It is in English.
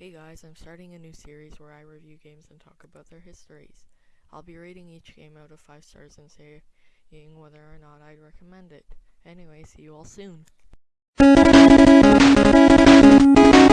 Hey guys, I'm starting a new series where I review games and talk about their histories. I'll be rating each game out of 5 stars and saying whether or not I'd recommend it. Anyway, see you all soon.